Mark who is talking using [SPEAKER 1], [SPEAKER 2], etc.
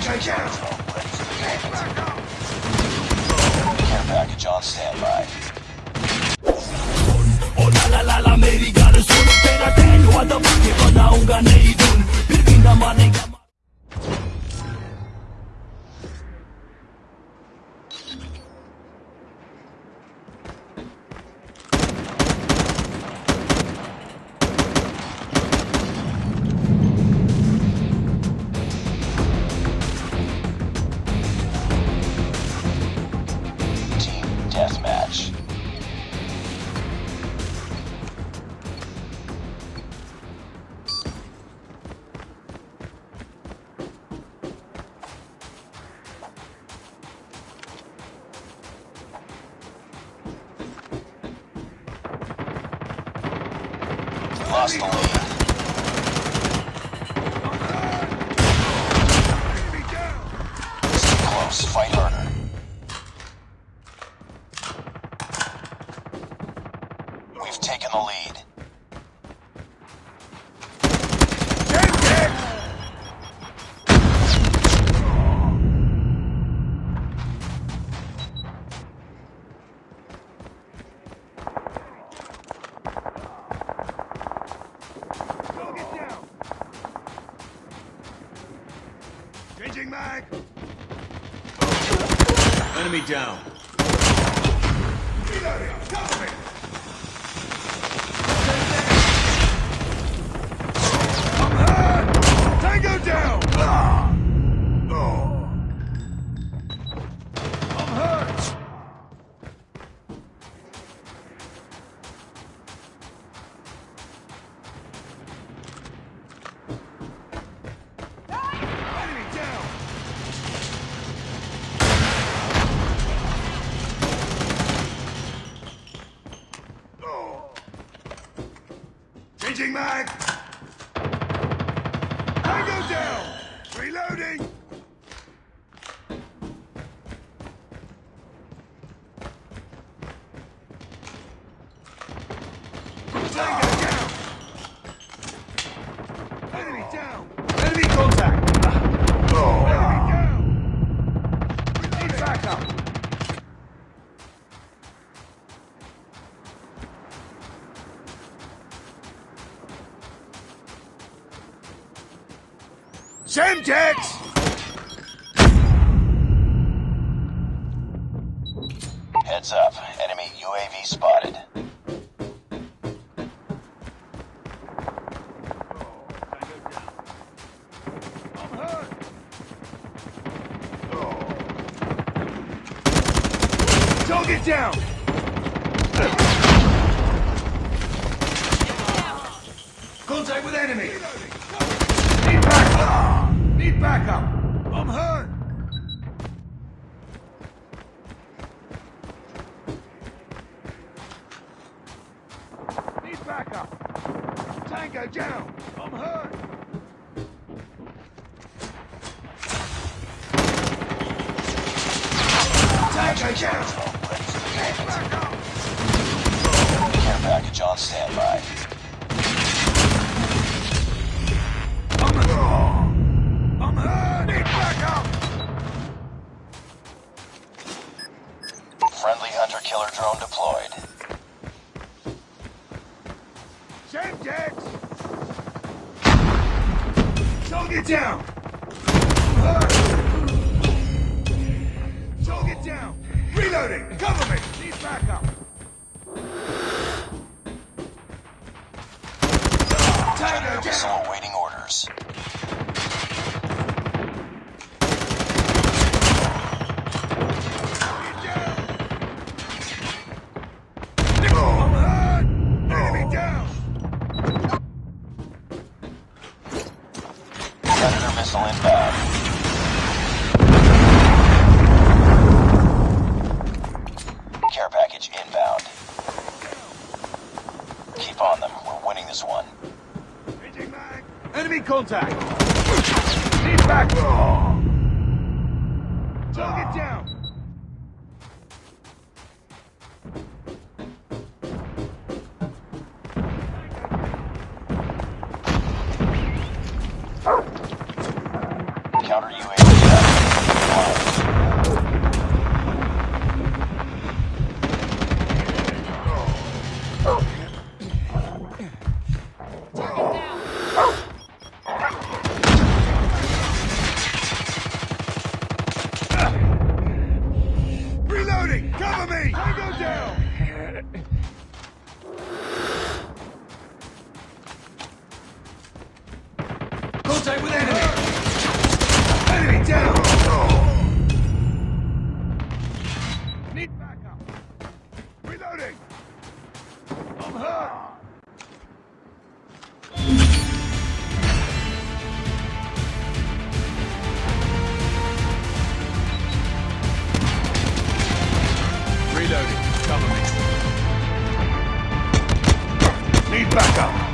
[SPEAKER 1] Tango down! Care package on standby.
[SPEAKER 2] O la la la la मेरी गाल सुन तेरा tan हुआ दबा के बनाऊंगा नई धुन फिर भी न मानेगा
[SPEAKER 1] Lost the lead. We've taken the lead.
[SPEAKER 3] Mag!
[SPEAKER 4] Enemy down.
[SPEAKER 3] Reloading! Cover me! Changing mag! Tango down! Reloading! Semtex!
[SPEAKER 1] Heads up. Enemy UAV spotted.
[SPEAKER 3] Hurt! Target down! Contact with enemy! Backup! I'm hurt! Need backup! Tango down! I'm hurt! Tango down!
[SPEAKER 1] Care package on standby.
[SPEAKER 3] Semtex! Target down! Hurt! Target down! Reloading! Cover me! Need backup! Tango down!
[SPEAKER 1] awaiting orders. Missile inbound. Care package inbound. Keep on them. We're winning this one.
[SPEAKER 3] Enemy contact! Need! Target down! Cover me! Backup.